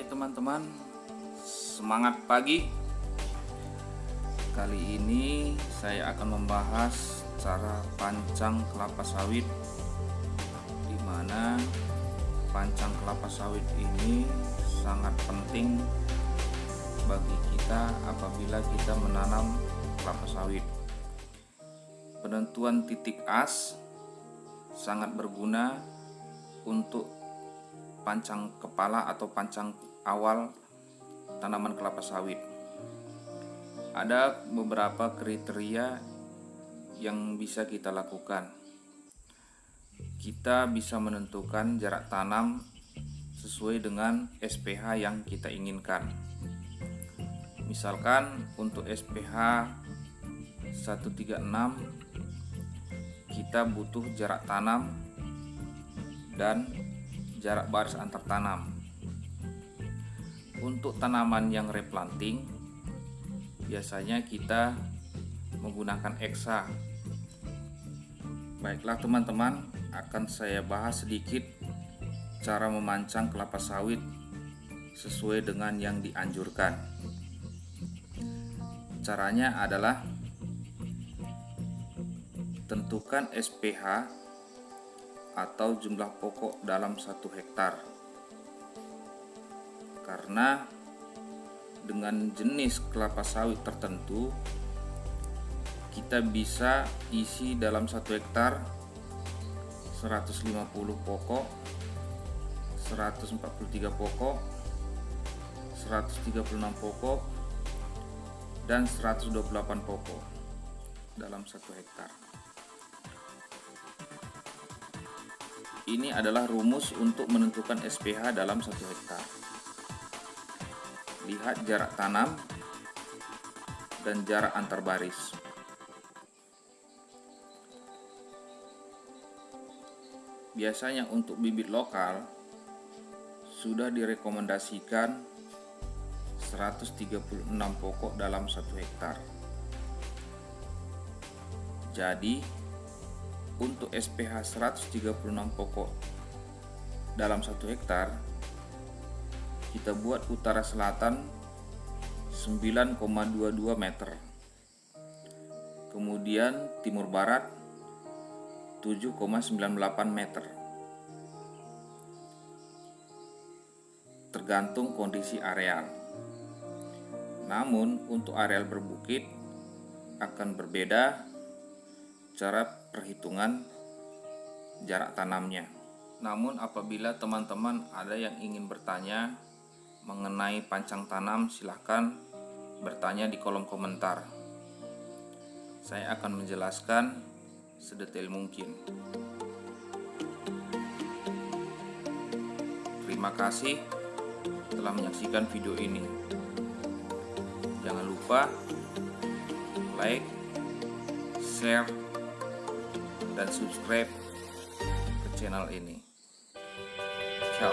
teman-teman Semangat pagi. Kali ini saya akan membahas cara pancang kelapa sawit Di mana pancang kelapa sawit ini sangat penting bagi kita apabila kita menanam kelapa sawit. Penentuan titik as sangat berguna untuk pancang kepala atau pancang awal tanaman kelapa sawit. Ada beberapa kriteria yang bisa kita lakukan. Kita bisa menentukan jarak tanam sesuai dengan SPH yang kita inginkan. Misalkan untuk SPH 136 kita butuh jarak tanam dan jarak baris antar tanam. Untuk tanaman yang replanting, biasanya kita menggunakan eksa. Baiklah teman-teman, akan saya bahas sedikit cara memancang kelapa sawit sesuai dengan yang dianjurkan. Caranya adalah tentukan SPH atau jumlah pokok dalam satu hektar. Karena dengan jenis kelapa sawit tertentu kita bisa isi dalam satu hektar 150 pokok 143 pokok 136 pokok dan 128 pokok dalam satu hektar ini adalah rumus untuk menentukan SPH dalam satu hektar lihat jarak tanam dan jarak antar baris. Biasanya untuk bibit lokal sudah direkomendasikan 136 pokok dalam satu hektar. Jadi, untuk SPH 136 pokok dalam satu hektar kita buat utara selatan 9,22 meter. Kemudian timur barat 7,98 meter. Tergantung kondisi areal. Namun untuk areal berbukit akan berbeda cara perhitungan jarak tanamnya. Namun apabila teman-teman ada yang ingin bertanya mengenai pancang tanam silahkan bertanya di kolom komentar. Saya akan menjelaskan sedetail mungkin. Terima kasih telah menyaksikan video ini. Jangan lupa like share dan subscribe ke channel ini. Ciao